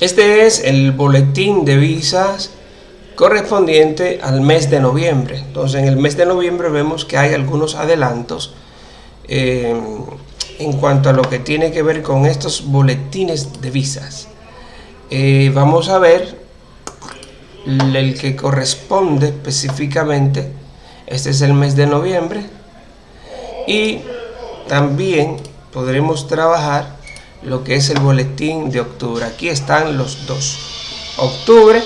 Este es el boletín de visas correspondiente al mes de noviembre. Entonces en el mes de noviembre vemos que hay algunos adelantos eh, en cuanto a lo que tiene que ver con estos boletines de visas. Eh, vamos a ver el que corresponde específicamente. Este es el mes de noviembre. Y también podremos trabajar lo que es el boletín de octubre. Aquí están los dos. Octubre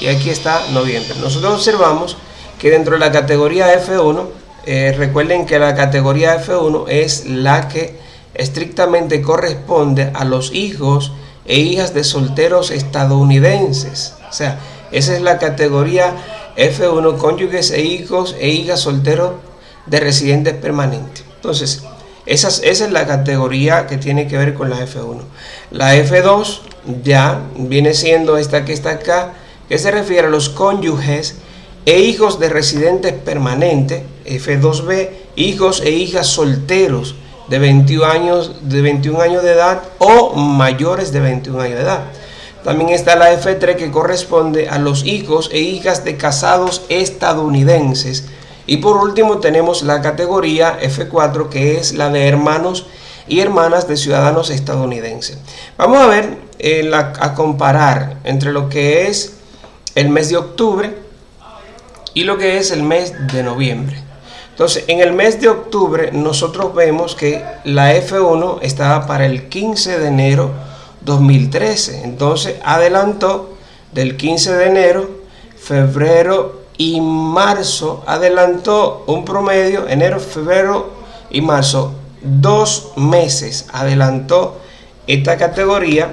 y aquí está noviembre. Nosotros observamos que dentro de la categoría F1, eh, recuerden que la categoría F1 es la que estrictamente corresponde a los hijos e hijas de solteros estadounidenses. O sea, esa es la categoría F1, cónyuges e hijos e hijas solteros de residentes permanentes. Entonces, esa, es la categoría que tiene que ver con la F1. La F2 ya viene siendo esta que está acá, que se refiere a los cónyuges e hijos de residentes permanentes, F2B, hijos e hijas solteros de 21 años de, 21 años de edad o mayores de 21 años de edad. También está la F3 que corresponde a los hijos e hijas de casados estadounidenses. Y por último tenemos la categoría F4 que es la de hermanos y hermanas de ciudadanos estadounidenses. Vamos a ver, eh, a comparar entre lo que es el mes de octubre y lo que es el mes de noviembre. Entonces, en el mes de octubre nosotros vemos que la F1 estaba para el 15 de enero 2013. Entonces, adelantó del 15 de enero, febrero y marzo, adelantó un promedio, enero, febrero y marzo, dos meses adelantó esta categoría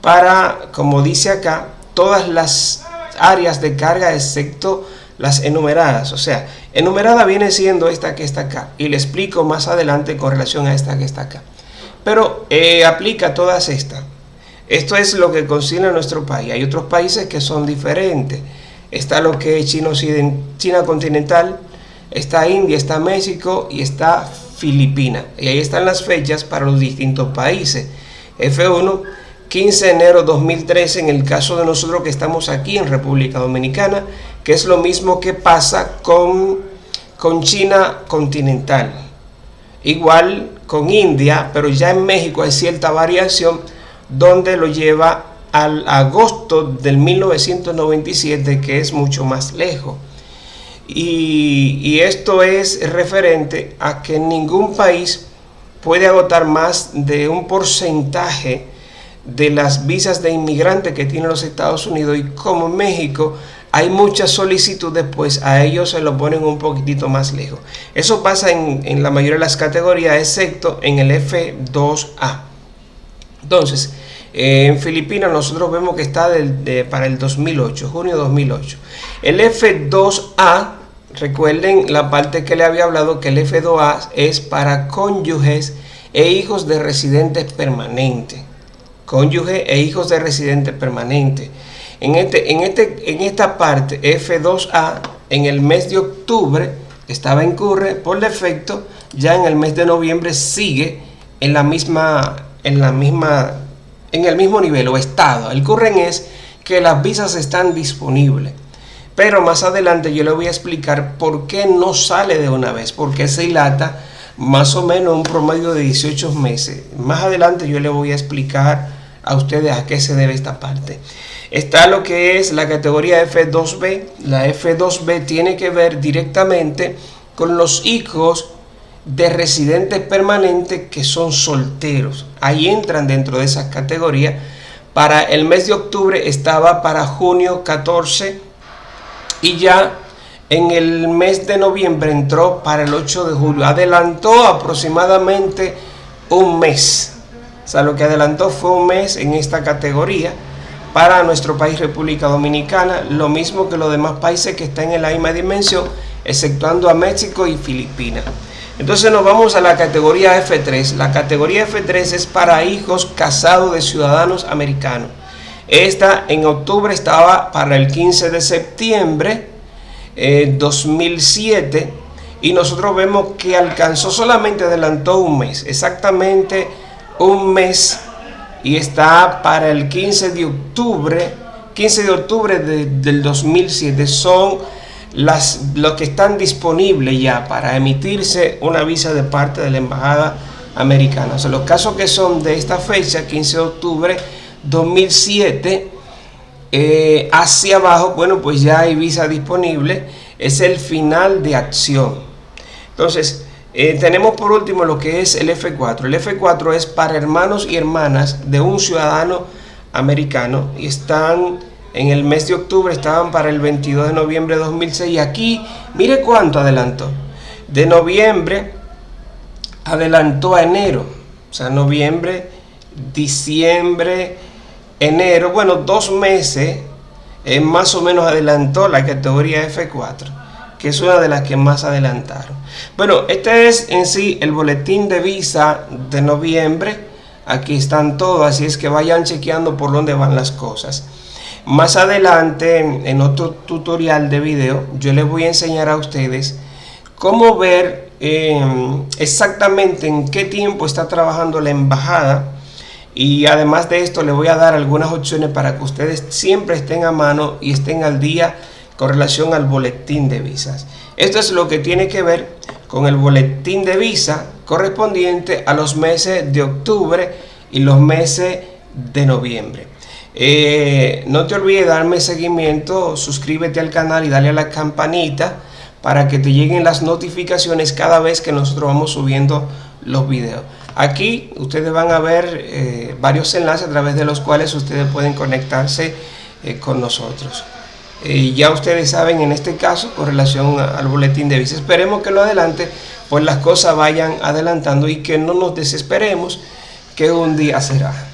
para, como dice acá, todas las áreas de carga excepto las enumeradas. O sea, enumerada viene siendo esta que está acá. Y le explico más adelante con relación a esta que está acá. Pero eh, aplica todas estas. Esto es lo que considera nuestro país. Hay otros países que son diferentes. Está lo que es China, continental, está India, está México y está Filipinas. Y ahí están las fechas para los distintos países. F1 15 de enero 2013 en el caso de nosotros que estamos aquí en República Dominicana, que es lo mismo que pasa con, con China continental. Igual con India, pero ya en México hay cierta variación donde lo lleva al agosto del 1997, que es mucho más lejos. Y, esto es referente a que ningún país puede agotar más de un porcentaje de las visas de inmigrante que tienen los Estados Unidos y como México hay muchas solicitudes, pues a ellos se lo ponen un poquitito más lejos. Eso pasa en, la mayoría de las categorías, excepto en el F2A. Entonces, eh, en Filipinas nosotros vemos que está para el 2008, junio 2008. El F2A, recuerden la parte que le había hablado que el F2A es para cónyuges e hijos de residentes permanentes cónyuge e hijos de residente permanente. En, este, en, este, en esta parte F2A, en el mes de octubre estaba en curre por defecto, ya en el mes de noviembre sigue en la misma, en la misma, en el mismo nivel o estado. El curren es que las visas están disponibles. Pero más adelante yo le voy a explicar por qué no sale de una vez, por qué se dilata más o menos un promedio de 18 meses. Más adelante yo le voy a explicar a ustedes a qué se debe esta parte. Está lo que es la categoría F2B. La F2B tiene que ver directamente con los hijos de residentes permanentes que son solteros. Ahí entran dentro de esa categoría. Para el mes de octubre estaba para junio 14 y ya en el mes de noviembre entró para el 8 de julio. Adelantó aproximadamente un mes. O sea, lo que adelantó fue un mes en esta categoría para nuestro país República Dominicana, lo mismo que los demás países que están en la misma dimensión, exceptuando a México y Filipinas. Entonces nos vamos a la categoría F3. La categoría F3 es para hijos casados de ciudadanos americanos. Esta en octubre estaba para el 15 de septiembre eh, 2007 y nosotros vemos que alcanzó solamente adelantó un mes, exactamente un mes y está para el 15 de octubre, 15 de octubre del 2007. Son las, los que están disponibles ya para emitirse una visa de parte de la embajada americana. O sea, los casos que son de esta fecha, 15 de octubre 2007, eh, hacia abajo, bueno, pues ya hay visa disponible, es el final de acción. Entonces, eh, tenemos por último lo que es el F4. El F4 es para hermanos y hermanas de un ciudadano americano y están en el mes de octubre, estaban para el 22 de noviembre de 2006 y aquí, mire cuánto adelantó. De noviembre adelantó a enero, o sea, noviembre, diciembre, enero, bueno, dos meses, eh, más o menos adelantó la categoría F4, que es una de las que más adelantaron. Bueno, este es en sí el boletín de visa de noviembre, aquí están todos, así es que vayan chequeando por dónde van las cosas. Más adelante, en otro tutorial de video, yo les voy a enseñar a ustedes cómo ver Em, exactamente en qué tiempo está trabajando la embajada y además de esto le voy a dar algunas opciones para que ustedes siempre estén a mano y estén al día con relación al boletín de visas. Esto es lo que tiene que ver con el boletín de visa correspondiente a los meses de octubre y los meses de noviembre. Eh, no te olvides darme seguimiento, suscríbete al canal y dale a la campanita para que te lleguen las notificaciones cada vez que nosotros vamos subiendo los videos. Aquí ustedes van a ver eh, varios enlaces a través de los cuales ustedes pueden conectarse eh, con nosotros. Ya ustedes saben en este caso con relación al boletín de visa. Esperemos que lo adelante, pues las cosas vayan adelantando y que no nos desesperemos que un día será.